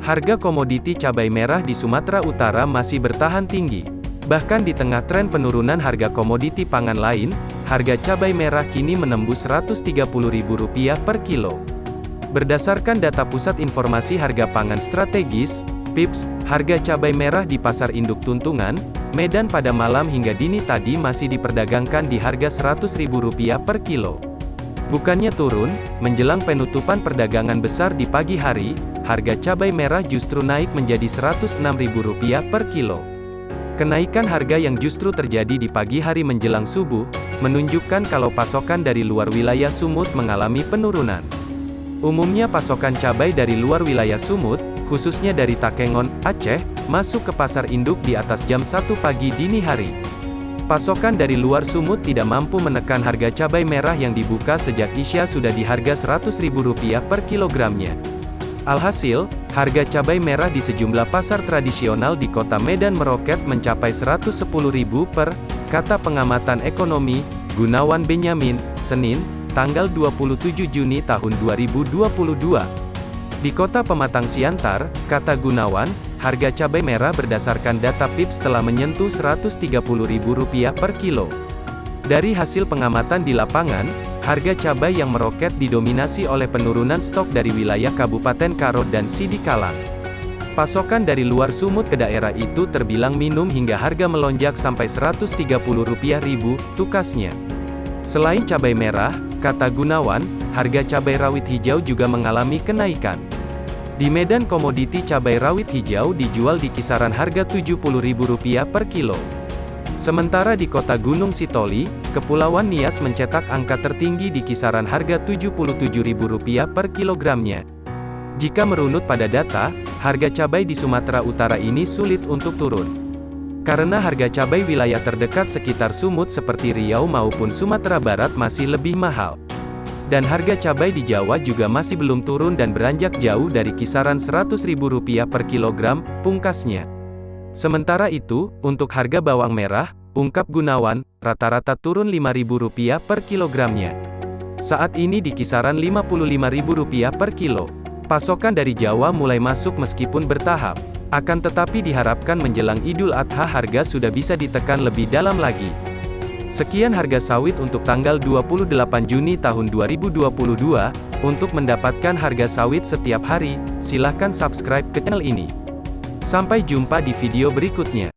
Harga komoditi cabai merah di Sumatera Utara masih bertahan tinggi. Bahkan di tengah tren penurunan harga komoditi pangan lain, harga cabai merah kini menembus Rp130.000 per kilo. Berdasarkan data Pusat Informasi Harga Pangan Strategis, PIPS, harga cabai merah di pasar induk Tuntungan, Medan pada malam hingga dini tadi masih diperdagangkan di harga Rp100.000 per kilo. Bukannya turun, menjelang penutupan perdagangan besar di pagi hari, harga cabai merah justru naik menjadi Rp106.000 per kilo. Kenaikan harga yang justru terjadi di pagi hari menjelang subuh, menunjukkan kalau pasokan dari luar wilayah Sumut mengalami penurunan. Umumnya pasokan cabai dari luar wilayah Sumut, khususnya dari Takengon, Aceh, masuk ke pasar induk di atas jam 1 pagi dini hari. Pasokan dari luar Sumut tidak mampu menekan harga cabai merah yang dibuka sejak Isya sudah di harga Rp100.000 per kilogramnya. Alhasil, harga cabai merah di sejumlah pasar tradisional di kota Medan meroket mencapai Rp110.000 per, kata pengamatan ekonomi, Gunawan Benyamin, Senin, tanggal 27 Juni tahun 2022. Di kota Pematang Siantar, kata Gunawan, harga cabai merah berdasarkan data PIPS telah menyentuh Rp130.000 per kilo. Dari hasil pengamatan di lapangan, harga cabai yang meroket didominasi oleh penurunan stok dari wilayah Kabupaten Karo dan Sidikalang. Pasokan dari luar Sumut ke daerah itu terbilang minum hingga harga melonjak sampai Rp130.000 tukasnya. Selain cabai merah, kata Gunawan, harga cabai rawit hijau juga mengalami kenaikan. Di Medan komoditi cabai rawit hijau dijual di kisaran harga Rp70.000 per kilo. Sementara di kota Gunung Sitoli, Kepulauan Nias mencetak angka tertinggi di kisaran harga Rp77.000 per kilogramnya. Jika merunut pada data, harga cabai di Sumatera Utara ini sulit untuk turun. Karena harga cabai wilayah terdekat sekitar Sumut seperti Riau maupun Sumatera Barat masih lebih mahal. Dan harga cabai di Jawa juga masih belum turun dan beranjak jauh dari kisaran Rp100.000 per kilogram, pungkasnya. Sementara itu, untuk harga bawang merah, ungkap Gunawan, rata-rata turun Rp5.000 per kilogramnya. Saat ini di kisaran Rp55.000 per kilo. Pasokan dari Jawa mulai masuk meskipun bertahap. Akan tetapi diharapkan menjelang Idul Adha harga sudah bisa ditekan lebih dalam lagi. Sekian harga sawit untuk tanggal 28 Juni tahun 2022. Untuk mendapatkan harga sawit setiap hari, silahkan subscribe ke channel ini. Sampai jumpa di video berikutnya.